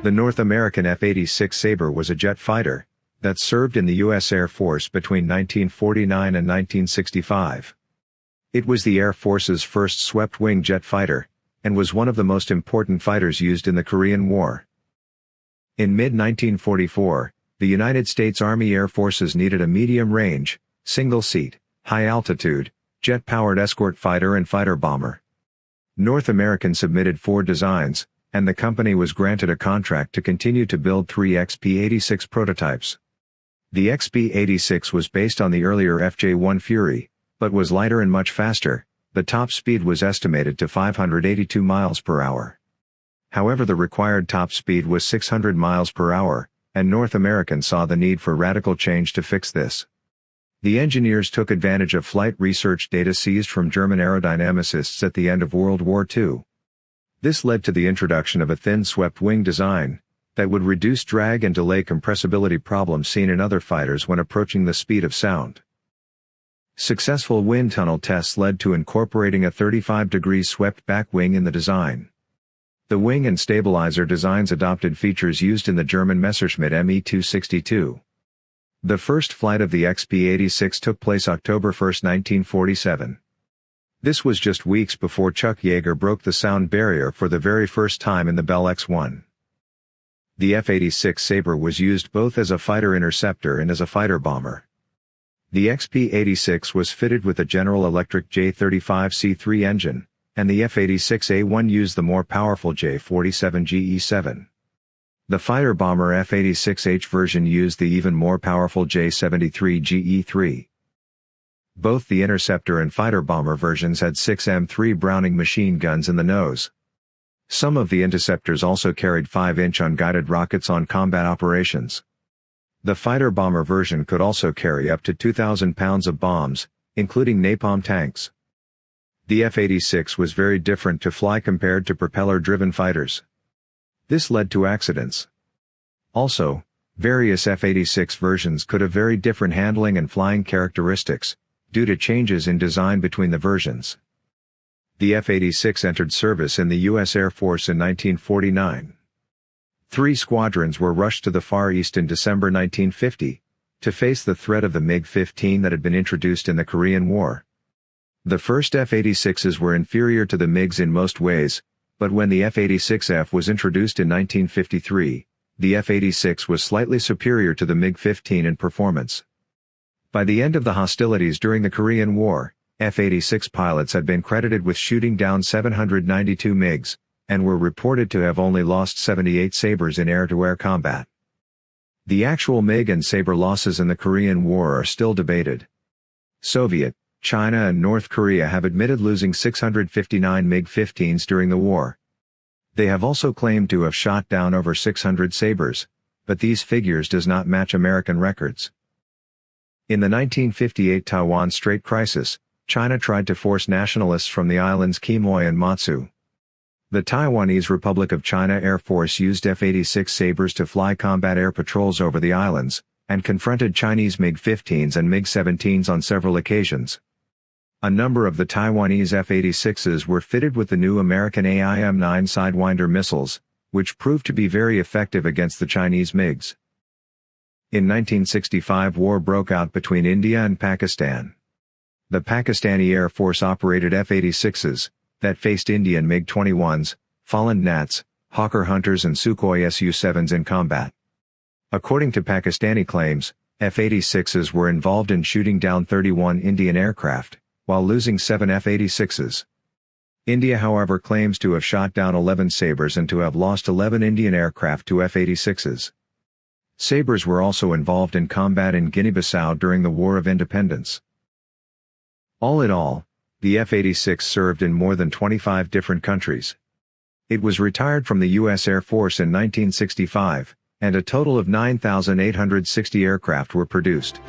The North American F-86 Sabre was a jet fighter that served in the U.S. Air Force between 1949 and 1965. It was the Air Force's first swept-wing jet fighter, and was one of the most important fighters used in the Korean War. In mid-1944, the United States Army Air Forces needed a medium-range, single-seat, high-altitude, jet-powered escort fighter and fighter bomber. North American submitted four designs, and the company was granted a contract to continue to build three XP-86 prototypes. The XP-86 was based on the earlier FJ-1 Fury, but was lighter and much faster, the top speed was estimated to 582 miles per hour. However the required top speed was 600 miles per hour, and North American saw the need for radical change to fix this. The engineers took advantage of flight research data seized from German aerodynamicists at the end of World War II. This led to the introduction of a thin swept wing design, that would reduce drag and delay compressibility problems seen in other fighters when approaching the speed of sound. Successful wind tunnel tests led to incorporating a 35 degrees swept back wing in the design. The wing and stabilizer designs adopted features used in the German Messerschmitt Me-262. The first flight of the XP-86 took place October 1, 1947. This was just weeks before Chuck Yeager broke the sound barrier for the very first time in the Bell X-1. The F-86 Sabre was used both as a fighter interceptor and as a fighter bomber. The XP-86 was fitted with a General Electric J-35C3 engine, and the F-86A1 used the more powerful J-47 GE7. The fighter bomber F-86H version used the even more powerful J-73 GE3. Both the interceptor and fighter bomber versions had 6 M3 Browning machine guns in the nose. Some of the interceptors also carried 5-inch unguided rockets on combat operations. The fighter-bomber version could also carry up to 2,000 pounds of bombs, including napalm tanks. The F-86 was very different to fly compared to propeller-driven fighters. This led to accidents. Also, various F-86 versions could have very different handling and flying characteristics, due to changes in design between the versions. The F-86 entered service in the U.S. Air Force in 1949. Three squadrons were rushed to the Far East in December 1950, to face the threat of the MiG-15 that had been introduced in the Korean War. The first F-86s were inferior to the MiGs in most ways, but when the F-86F was introduced in 1953, the F-86 was slightly superior to the MiG-15 in performance. By the end of the hostilities during the Korean War, F-86 pilots had been credited with shooting down 792 MiGs, and were reported to have only lost 78 Sabres in air-to-air combat. The actual MiG and Sabre losses in the Korean War are still debated. Soviet, China and North Korea have admitted losing 659 MiG-15s during the war. They have also claimed to have shot down over 600 Sabres, but these figures does not match American records. In the 1958 Taiwan Strait crisis, China tried to force nationalists from the islands Quemoy and Matsu, the Taiwanese Republic of China Air Force used F-86 Sabres to fly combat air patrols over the islands, and confronted Chinese MiG-15s and MiG-17s on several occasions. A number of the Taiwanese F-86s were fitted with the new American AIM-9 Sidewinder missiles, which proved to be very effective against the Chinese MiGs. In 1965 war broke out between India and Pakistan. The Pakistani Air Force operated F-86s, that faced Indian MiG-21s, Folland Gnats, Hawker Hunters and Sukhoi Su-7s in combat. According to Pakistani claims, F-86s were involved in shooting down 31 Indian aircraft, while losing 7 F-86s. India however claims to have shot down 11 Sabres and to have lost 11 Indian aircraft to F-86s. Sabres were also involved in combat in Guinea-Bissau during the War of Independence. All in all, the F-86 served in more than 25 different countries. It was retired from the U.S. Air Force in 1965, and a total of 9,860 aircraft were produced.